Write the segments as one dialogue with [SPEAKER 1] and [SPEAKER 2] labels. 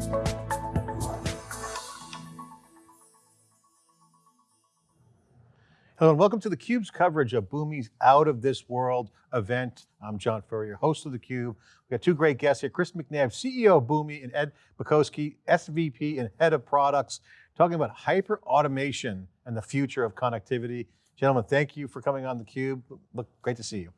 [SPEAKER 1] Hello and welcome to theCUBE's coverage of Boomi's Out of This World event. I'm John Furrier, host of theCUBE. We've got two great guests here, Chris McNabb, CEO of Boomi, and Ed Macosky, SVP and Head of Products, talking about hyper automation and the future of connectivity. Gentlemen, thank you for coming on theCUBE. Look, great to see you.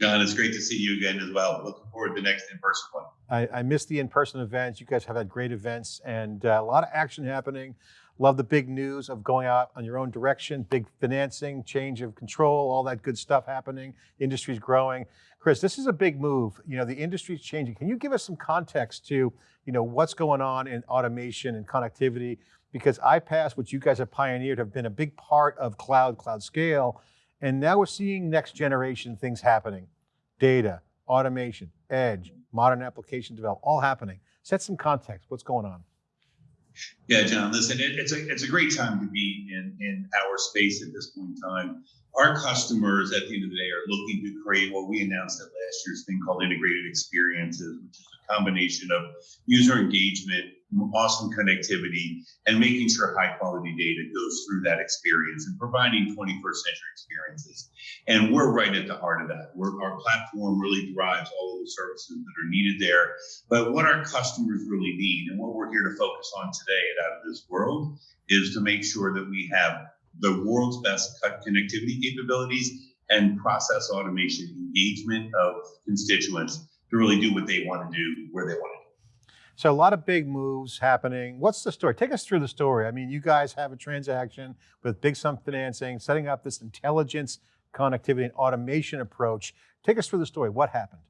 [SPEAKER 2] John, it's great to see you again as well. Looking forward to the next in-person one.
[SPEAKER 1] I, I missed the in-person events. You guys have had great events and uh, a lot of action happening. Love the big news of going out on your own direction, big financing, change of control, all that good stuff happening. Industry's growing. Chris, this is a big move. You know, the industry's changing. Can you give us some context to, you know, what's going on in automation and connectivity? Because iPaaS, which you guys have pioneered, have been a big part of cloud, cloud scale. And now we're seeing next generation things happening. Data, automation, edge, modern application development, all happening. Set some context, what's going on?
[SPEAKER 2] Yeah, John, listen, it, it's a it's a great time to be in, in our space at this point in time. Our customers at the end of the day are looking to create what we announced at last year's thing called integrated experiences, which is a combination of user engagement, awesome connectivity, and making sure high quality data goes through that experience and providing 21st century experiences. And we're right at the heart of that. We're, our platform really drives all of the services that are needed there. But what our customers really need and what we're here to focus on today at Out of This World is to make sure that we have the world's best connectivity capabilities and process automation engagement of constituents to really do what they want to do where they want to do.
[SPEAKER 1] So a lot of big moves happening. What's the story? Take us through the story. I mean, you guys have a transaction with Big Sum Financing, setting up this intelligence, connectivity, and automation approach. Take us through the story. What happened?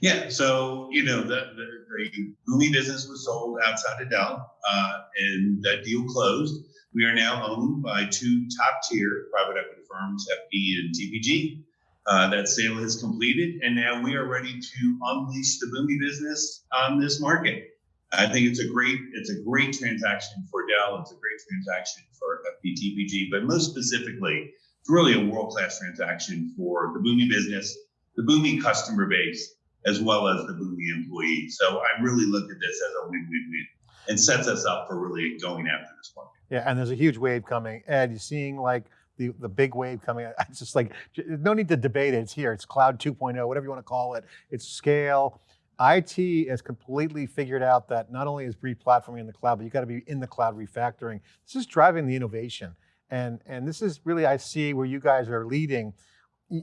[SPEAKER 2] Yeah, so you know the, the, the Boomi business was sold outside of Dell, uh, and that deal closed. We are now owned by two top tier private equity firms, FP and TPG. Uh, that sale is completed, and now we are ready to unleash the Boomi business on this market. I think it's a great it's a great transaction for Dell. It's a great transaction for FP TPG, but most specifically, it's really a world class transaction for the Boomi business, the Boomi customer base, as well as the Boomi employees. So I really look at this as a win win win and sets us up for really going after this market.
[SPEAKER 1] Yeah, and there's a huge wave coming. Ed, you're seeing like the, the big wave coming. It's just like, no need to debate it. It's here. It's cloud 2.0, whatever you want to call it. It's scale. IT has completely figured out that not only is re-platforming in the cloud, but you got to be in the cloud refactoring. This is driving the innovation. And, and this is really, I see where you guys are leading.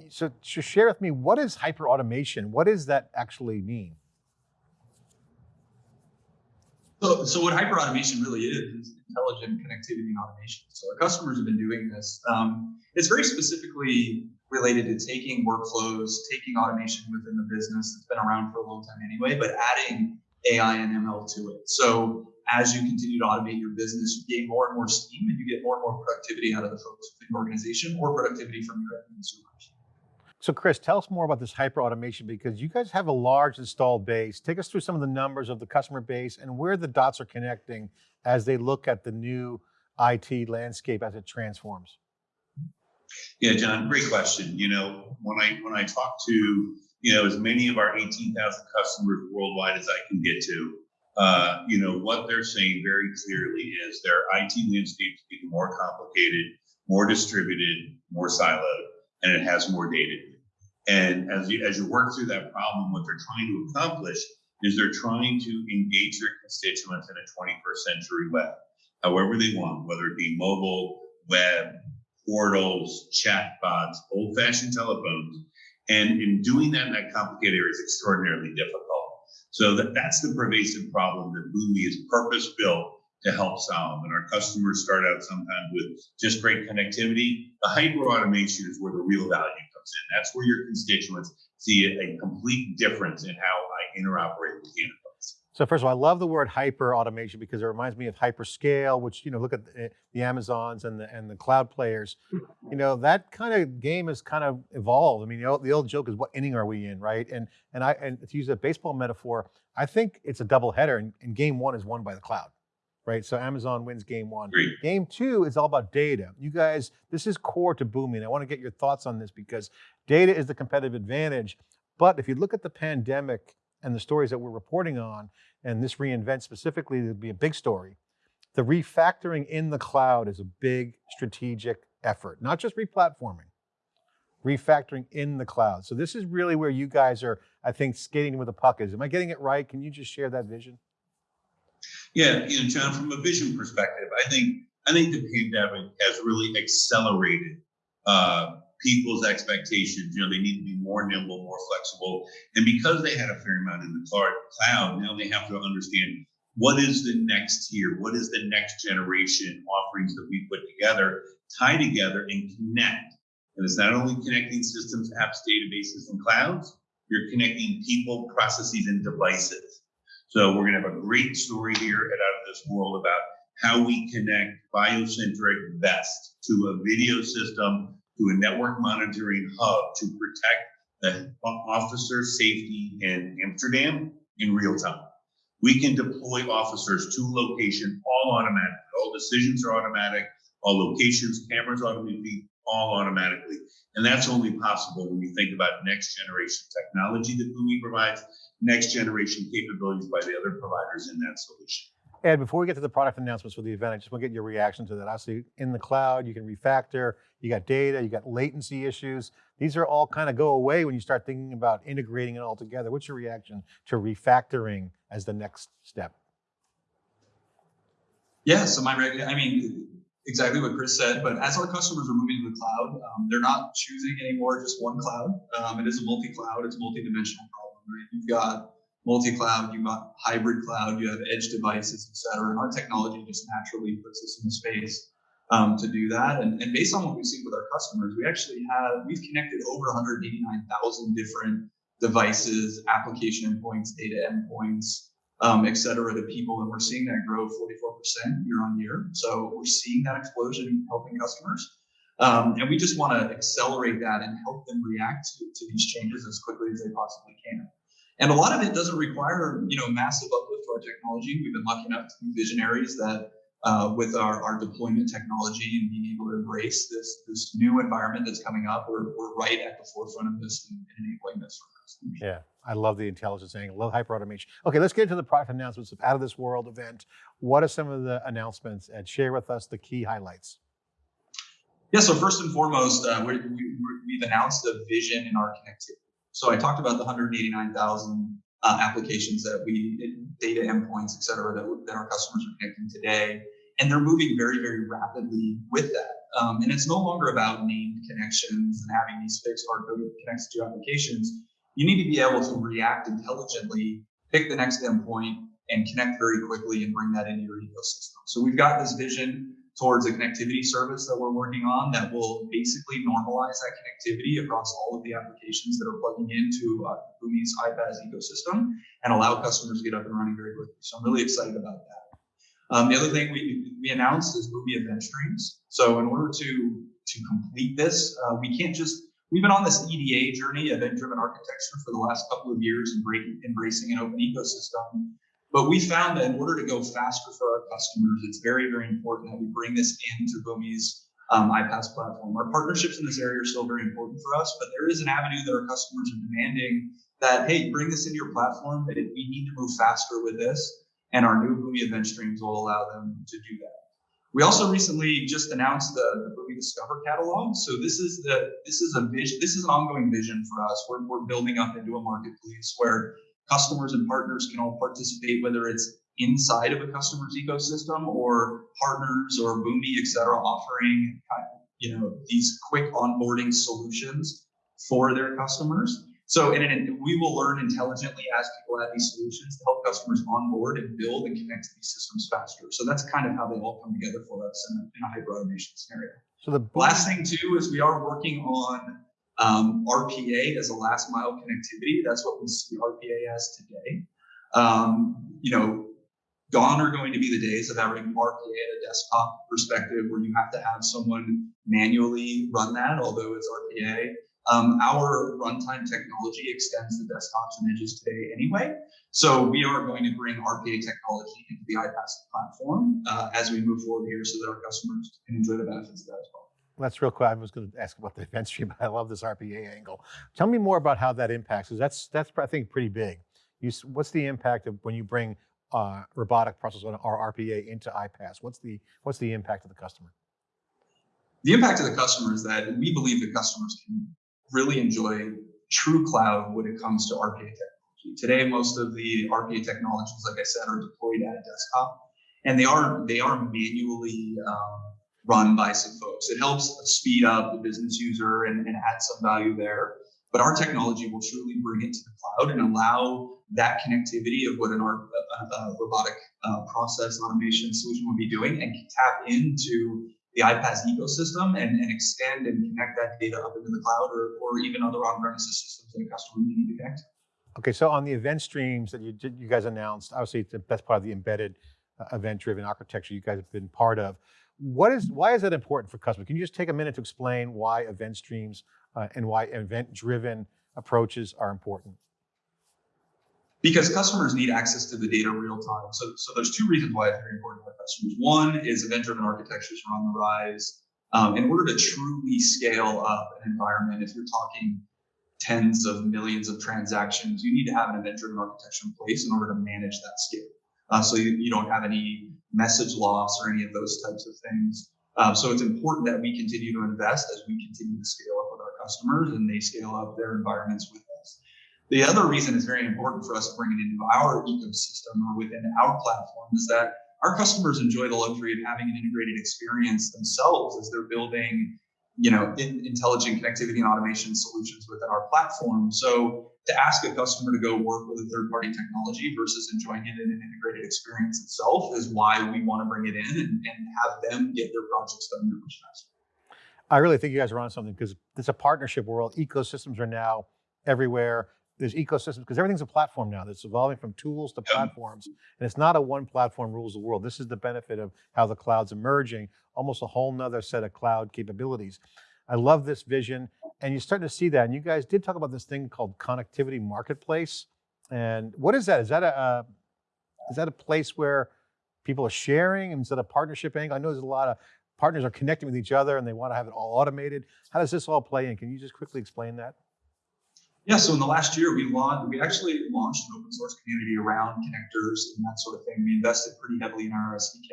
[SPEAKER 1] So, so share with me, what is hyper automation? What does that actually mean?
[SPEAKER 3] So, so what hyper automation really is, is intelligent connectivity and automation. So our customers have been doing this. Um, it's very specifically related to taking workflows, taking automation within the business that's been around for a long time anyway, but adding AI and ML to it. So as you continue to automate your business, you gain more and more steam and you get more and more productivity out of the folks within your organization or productivity from your end consumers.
[SPEAKER 1] So Chris, tell us more about this hyper automation because you guys have a large installed base. Take us through some of the numbers of the customer base and where the dots are connecting as they look at the new IT landscape as it transforms.
[SPEAKER 2] Yeah, John, great question. You know, when I when I talk to you know as many of our 18,000 customers worldwide as I can get to, uh, you know what they're saying very clearly is their IT landscape is getting more complicated, more distributed, more siloed, and it has more data and as you as you work through that problem, what they're trying to accomplish is they're trying to engage their constituents in a 21st century web, however they want, whether it be mobile, web, portals, chatbots, old-fashioned telephones. And in doing that in that complicated area is extraordinarily difficult. So that, that's the pervasive problem that Boomi is purpose-built to help solve. And our customers start out sometimes with just great connectivity. The hyper automation is where the real value comes in. That's where your constituents see a, complete difference in how I interoperate with the enterprise.
[SPEAKER 1] So first of all, I love the word hyper automation because it reminds me of hyperscale, which, you know, look at the, the, Amazons and the, and the cloud players. You know, that kind of game has kind of evolved. I mean, the old, the old joke is what inning are we in, right? And, and, I, and to use a baseball metaphor, I think it's a double header and, and game one is won by the cloud right? So Amazon wins game one.
[SPEAKER 2] Great.
[SPEAKER 1] Game two is all about data. You guys, this is core to booming. I want to get your thoughts on this because data is the competitive advantage. But if you look at the pandemic and the stories that we're reporting on, and this reInvent specifically would be a big story. The refactoring in the cloud is a big strategic effort, not just replatforming, refactoring in the cloud. So this is really where you guys are, I think, skating with the puck is. Am I getting it right? Can you just share that vision?
[SPEAKER 2] Yeah, you know, John, from a vision perspective, I think I think the pandemic has really accelerated uh, people's expectations. You know, they need to be more nimble, more flexible, and because they had a fair amount in the cloud, now they have to understand what is the next tier, what is the next generation offerings that we put together, tie together, and connect. And it's not only connecting systems, apps, databases, and clouds. You're connecting people, processes, and devices. So we're going to have a great story here at Out of This World about how we connect biocentric vest to a video system, to a network monitoring hub to protect the officer safety in Amsterdam in real time. We can deploy officers to location all automatic. All decisions are automatic. All locations, cameras automatically, all automatically. And that's only possible when you think about next generation technology that Boomi provides, next generation capabilities by the other providers in that solution.
[SPEAKER 1] Ed, before we get to the product announcements for the event, I just want to get your reaction to that. Obviously, in the cloud, you can refactor, you got data, you got latency issues. These are all kind of go away when you start thinking about integrating it all together. What's your reaction to refactoring as the next step?
[SPEAKER 3] Yeah, so my, I mean, exactly what Chris said, but as our customers are moving to the cloud, um, they're not choosing anymore just one cloud. Um, it is a multi-cloud, it's a multi-dimensional problem, right? You've got multi-cloud, you've got hybrid cloud, you have edge devices, et cetera. And our technology just naturally puts us in the space um, to do that. And, and based on what we've seen with our customers, we actually have, we've connected over 189,000 different devices, application endpoints, data endpoints, um, et cetera, to people. And we're seeing that grow 44% year on year. So we're seeing that explosion helping customers. Um, and we just want to accelerate that and help them react to, to these changes as quickly as they possibly can. And a lot of it doesn't require, you know, massive uplift to our technology. We've been lucky enough to be visionaries that uh, with our, our deployment technology and being able to embrace this this new environment that's coming up, we're, we're right at the forefront of this and, and enabling this for customers.
[SPEAKER 1] Yeah, I love the intelligence angle, love hyper automation. Okay, let's get into the product announcements of Out of This World event. What are some of the announcements and share with us the key highlights?
[SPEAKER 3] Yeah, so first and foremost, uh, we, we, we've announced a vision in our connectivity. So I talked about the 189,000 uh, applications that we, data endpoints, et cetera, that, that our customers are connecting today. And they're moving very, very rapidly with that. Um, and it's no longer about named connections and having these fixed hard-coded connects to applications. You need to be able to react intelligently, pick the next endpoint, and connect very quickly and bring that into your ecosystem. So we've got this vision towards a connectivity service that we're working on that will basically normalize that connectivity across all of the applications that are plugging into uh, Boomi's iPaaS ecosystem and allow customers to get up and running very quickly. So I'm really excited about that. Um, the other thing we, we announced is Boomi Event Streams. So in order to, to complete this, uh, we can't just, we've been on this EDA journey, event-driven architecture for the last couple of years and embracing an open ecosystem. But we found that in order to go faster for our customers, it's very, very important that we bring this into Boomi's um, iPaaS platform. Our partnerships in this area are still very important for us, but there is an avenue that our customers are demanding that, hey, bring this into your platform. We need to move faster with this. And our new Boomi event streams will allow them to do that. We also recently just announced the, the Boomi Discover catalog. So this is the this is a vision, this is an ongoing vision for us. We're, we're building up into a marketplace where customers and partners can all participate, whether it's inside of a customer's ecosystem or partners or Boomi, et cetera, offering you know these quick onboarding solutions for their customers. So and, and we will learn intelligently as people add these solutions to help customers onboard and build and connect to these systems faster. So that's kind of how they all come together for us in a, in a hyper automation scenario. So the last thing too is we are working on um, RPA as a last mile connectivity, that's what we see RPA as today. Um, you know, gone are going to be the days of having RPA at a desktop perspective where you have to have someone manually run that, although it's RPA. Um, our runtime technology extends the desktops and edges today anyway. So we are going to bring RPA technology into the iPaaS platform uh, as we move forward here so that our customers can enjoy the benefits of that as well.
[SPEAKER 1] That's real quick. I was going to ask about the event stream, but I love this RPA angle. Tell me more about how that impacts, because that's, that's I think, pretty big. You, what's the impact of when you bring uh, robotic process or RPA into iPaaS? What's the what's the impact of the customer?
[SPEAKER 3] The impact to the customer is that we believe that customers can really enjoy true cloud when it comes to RPA technology. Today, most of the RPA technologies, like I said, are deployed at a desktop, and they are they are manually um, run by some folks. It helps speed up the business user and, and add some value there. But our technology will truly bring it to the cloud and allow that connectivity of what an R, uh, uh, robotic uh, process automation solution would be doing and tap into the iPaaS ecosystem and, and extend and connect that data up into the cloud or, or even other on-premises systems that a customer may need to connect.
[SPEAKER 1] Okay, so on the event streams that you you guys announced, obviously the- that's part of the embedded uh, event-driven architecture you guys have been part of. What is why is that important for customers? Can you just take a minute to explain why event streams uh, and why event-driven approaches are important?
[SPEAKER 3] because customers need access to the data real time. So, so there's two reasons why it's very important our customers. One is event-driven architectures are on the rise. Um, in order to truly scale up an environment, if you're talking tens of millions of transactions, you need to have an event-driven architecture in place in order to manage that scale. Uh, so you, you don't have any message loss or any of those types of things. Um, so it's important that we continue to invest as we continue to scale up with our customers and they scale up their environments with us. The other reason it's very important for us to bring it into our ecosystem or within our platform is that our customers enjoy the luxury of having an integrated experience themselves as they're building, you know, in, intelligent connectivity and automation solutions within our platform. So to ask a customer to go work with a third-party technology versus enjoying it in an integrated experience itself is why we want to bring it in and, and have them get their projects done much faster.
[SPEAKER 1] I really think you guys are on something because it's a partnership world. Ecosystems are now everywhere. There's ecosystems because everything's a platform now that's evolving from tools to platforms. And it's not a one platform rules the world. This is the benefit of how the cloud's emerging, almost a whole nother set of cloud capabilities. I love this vision. And you're starting to see that. And you guys did talk about this thing called connectivity marketplace. And what is that? Is that a, uh, is that a place where people are sharing? Is that a partnership angle? I know there's a lot of partners are connecting with each other and they want to have it all automated. How does this all play in? Can you just quickly explain that?
[SPEAKER 3] Yeah, so in the last year, we launched, we actually launched an open source community around connectors and that sort of thing. We invested pretty heavily in our SDK.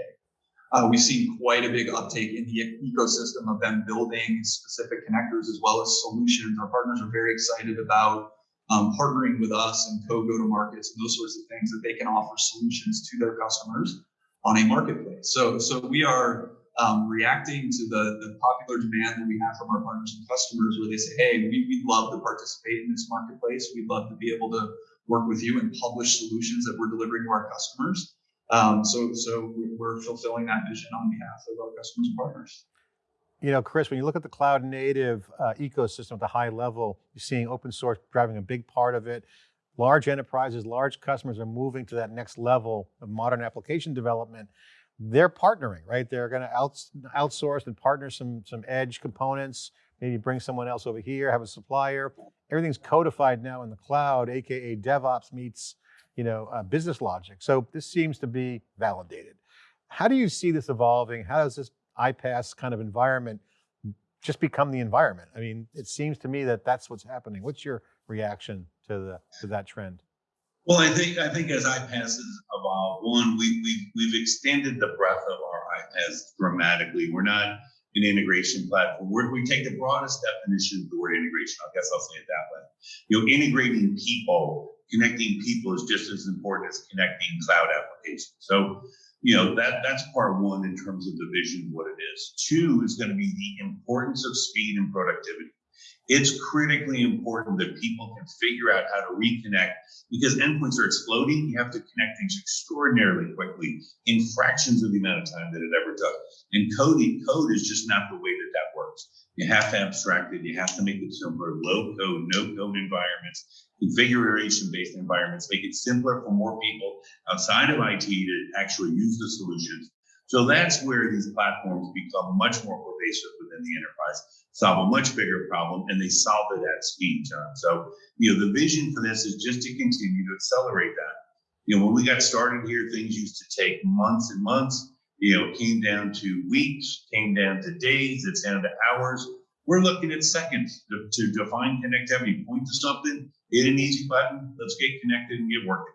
[SPEAKER 3] Uh, we've seen quite a big uptake in the ecosystem of them building specific connectors as well as solutions. Our partners are very excited about um, partnering with us and co go to markets and those sorts of things that they can offer solutions to their customers on a marketplace. So, so we are um, reacting to the, the popular demand that we have from our partners and customers where they say, hey, we, we'd love to participate in this marketplace. We'd love to be able to work with you and publish solutions that we're delivering to our customers. Um, so, so we- we're fulfilling that vision on behalf of our customers and partners.
[SPEAKER 1] You know, Chris, when you look at the cloud native uh, ecosystem at the high level, you're seeing open source driving a big part of it. Large enterprises, large customers are moving to that next level of modern application development. They're partnering, right? They're going to outs outsource and partner some some edge components. Maybe bring someone else over here, have a supplier. Everything's codified now in the cloud, aka DevOps meets you know uh, business logic. So this seems to be validated. How do you see this evolving? How does this iPaaS kind of environment just become the environment? I mean, it seems to me that that's what's happening. What's your reaction to the to that trend?
[SPEAKER 2] Well, I think I think as iPaaS has evolved, one we we we've extended the breadth of our iPaaS dramatically. We're not an integration platform. We're, we take the broadest definition of the word integration. I guess I'll say it that way. You know, integrating people, connecting people is just as important as connecting cloud applications. So, you know, that that's part one in terms of the vision, what it is. Two is going to be the importance of speed and productivity it's critically important that people can figure out how to reconnect because endpoints are exploding. You have to connect things extraordinarily quickly in fractions of the amount of time that it ever took. And coding, code is just not the way that that works. You have to abstract it. You have to make it simpler, low code, no code environments, configuration based environments, make it simpler for more people outside of IT to actually use the solutions. So that's where these platforms become much more pervasive within the enterprise, solve a much bigger problem, and they solve it at speed, John. So, you know, the vision for this is just to continue to accelerate that. You know, when we got started here, things used to take months and months. You know, came down to weeks, came down to days, it's down to hours. We're looking at seconds to, to define connectivity, point to something, hit an easy button, let's get connected and get working.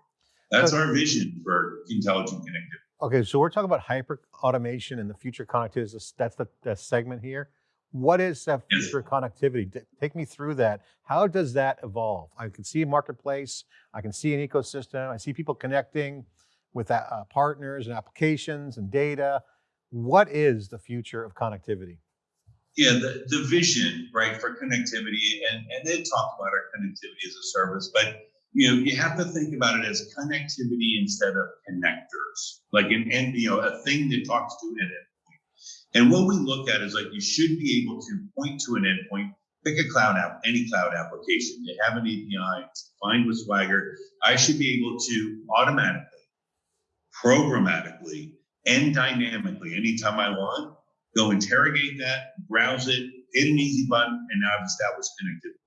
[SPEAKER 2] That's our vision for intelligent connectivity.
[SPEAKER 1] Okay, so we're talking about hyper automation and the future connectivity. That's the, the segment here. What is that
[SPEAKER 2] Yes.
[SPEAKER 1] future connectivity? Take me through that. How does that evolve? I can see a marketplace. I can see an ecosystem. I see people connecting with uh, partners and applications and data. What is the future of connectivity?
[SPEAKER 2] Yeah, the, the vision, right, for connectivity, and, and they talk about our connectivity as a service, but you know, you have to think about it as connectivity instead of connectors, like an end, you know, a thing that talks to an endpoint. And what we look at is like you should be able to point to an endpoint, pick a cloud app, any cloud application, they have an API, it's defined with Swagger. I should be able to automatically, programmatically, and dynamically, anytime I want, go interrogate that, browse it, hit an easy button, and now I've established connectivity.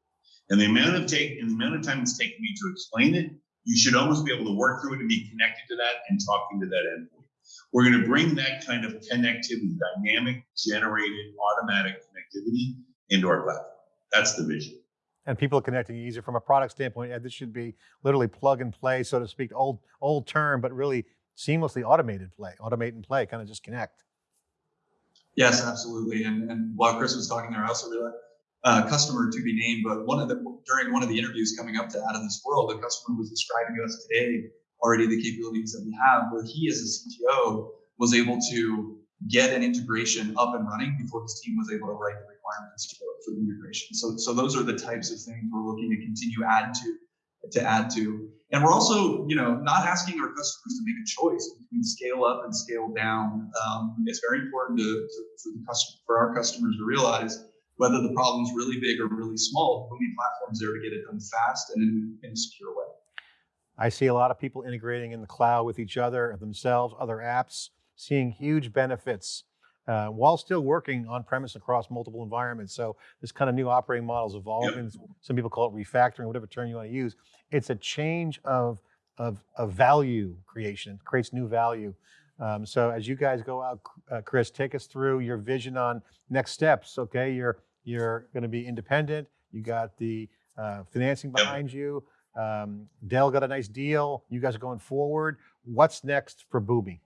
[SPEAKER 2] And the amount of take and the amount of time it's taken me to explain it, you should almost be able to work through it and be connected to that and talking to that endpoint. We're going to bring that kind of connectivity, dynamic, generated, automatic connectivity into our platform. That's the vision.
[SPEAKER 1] And people connecting easier from a product standpoint. Ed, this should be literally plug and play, so to speak. Old old term, but really seamlessly automated play, automate and play, kind of just connect.
[SPEAKER 3] Yes, absolutely. And, and while Chris was talking there, I also realized uh, customer to be named, but one of the during one of the interviews coming up to Out of This World, the customer was describing to us today already the capabilities that we have, where he as a CTO was able to get an integration up and running before his team was able to write the requirements for, for the integration. So, so those are the types of things we're looking to continue add to to add to. And we're also, you know, not asking our customers to make a choice between scale up and scale down. Um, it's very important to, to, for the customer, for our customers to realize whether the problem's really big or really small. Boomi platform's there to get it done fast and in, in a secure way.
[SPEAKER 1] I see a lot of people integrating in the cloud with each other, themselves, other apps, seeing huge benefits uh, while still working on premise across multiple environments. So this kind of new operating model is evolving. Some people call it refactoring, whatever term you want to use. It's a change of of, of value creation. It creates new value. Um, so as you guys go out, uh, Chris, take us through your vision on next steps. Okay, you're you're going to be independent. You got the uh, financing
[SPEAKER 2] Yep.
[SPEAKER 1] behind you. Um, Dell got a nice deal. You guys are going forward. What's next for Boomi?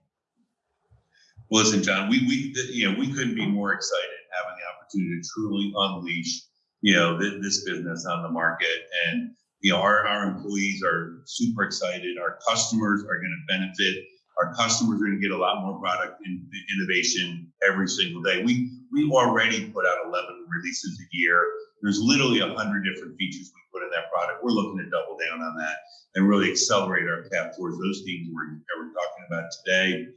[SPEAKER 2] Well, listen, John, we, we, you know, we couldn't be oh. more excited having the opportunity to truly unleash, you know, th- this business on the market. And, you know, our, our employees are super excited. Our customers are going to benefit. Our customers are going to get a lot more product and innovation every single day. We, we already put out 11 releases a year. There's literally a hundred different features we put in that product. We're looking to double down on that and really accelerate our path towards those themes we're, we're talking about today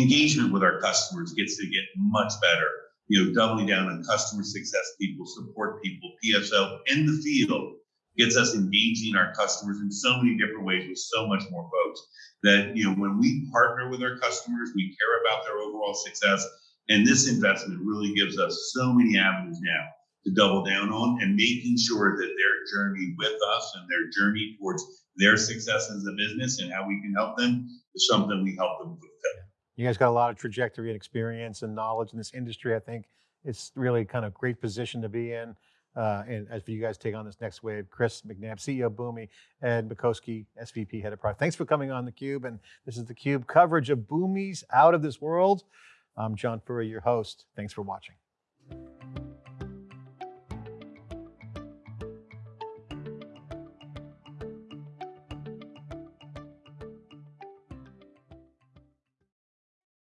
[SPEAKER 2] engagement with our customers gets to get much better. You know, doubling down on customer success people, support people, PSO in the field gets us engaging our customers in so many different ways with so much more folks that, you know, when we partner with our customers, we care about their overall success. And this investment really gives us so many avenues now to double down on and making sure that their journey with us and their journey towards their success as a business and how we can help them is something we help them fulfill.
[SPEAKER 1] You guys got a lot of trajectory and experience and knowledge in this industry. I think it's really kind of great position to be in. Uh, and as for you guys take on this next wave, Chris McNabb, CEO of Boomi, Ed Macosky, SVP, Head of Product. Thanks for coming on theCUBE. And this is theCUBE coverage of Boomi's Out of This World. I'm John Furrier, your host. Thanks for watching.